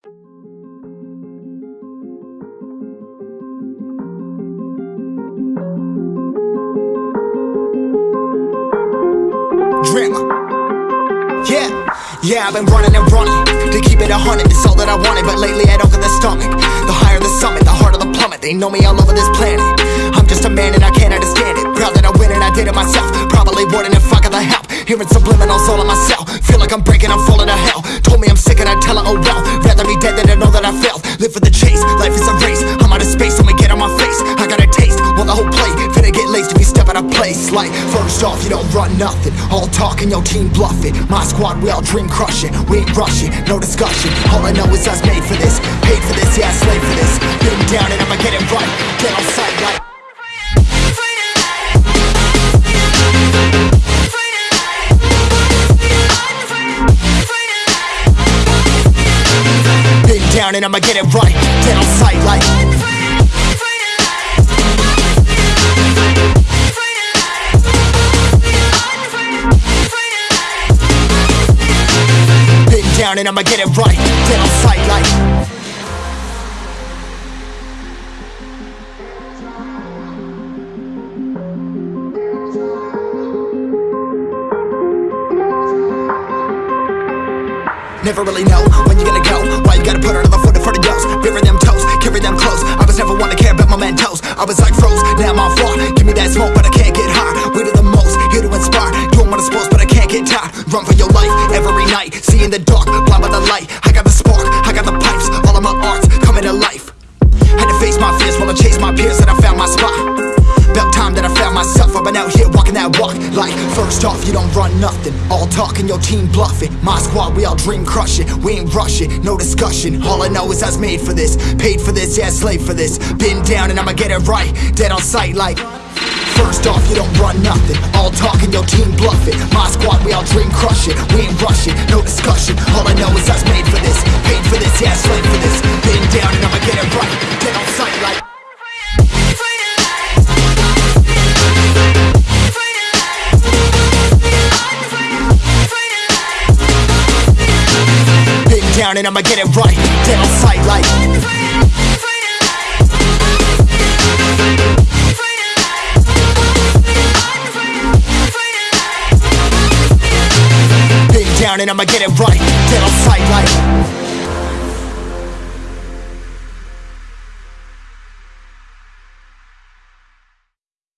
Drama. Yeah, yeah, I've been running and running to keep it a hundred. It's all that I wanted, but lately I don't get the stomach. The higher the summit, the harder the plummet. They know me all over this planet. I'm just a man and I can't understand it. Proud that I win and I did it myself. Probably wouldn't if I got the help. Hearing subliminals all on myself. Feel like I'm life is a race. I'm out of space, I'ma get on my face. I got a taste, want the whole plate. Finna get laced if we step out of place. Like, first off, you don't run nothing. All talking, your team bluffing. My squad, we all dream crushing. We ain't rushing, no discussion. All I know is us made for this. Paid for this, yeah, slave for this. Been down and I'ma get it right. Get on sight like. Down and I'ma get it right. Get on sight like. Down and I'ma get it right. Get on sight Never really know when you're gonna go. Why you gotta put another foot in front of yours? Bury them toes, carry them close. I was never one to care about my mentos. I was like froze, now I'm on floor. Give me that smoke, but I can't get high. We do the most, here to inspire. Doing what I'm supposed, but I can't get tired. Run for your life every night. See in the dark, blind by the light. I got the spark, I got the pipes. All of my arts coming to life. Walking that walk. Like, first off, you don't run nothing. All talking, your team bluffing. My squad, we all dream crushing. We ain't rushing, no discussion. All I know is I was made for this. Paid for this, yeah, slave for this. Been down and I'ma get it right. Dead on sight, like. First off, you don't run nothing. All talking, your team bluffing. My squad, we all dream crushing. We ain't rushing, no discussion. All I know is I was made for this. Paid for this, yeah, slave and I'ma get it right. Dead on sight, like. Down and I'ma get it right. Dead on sight, like.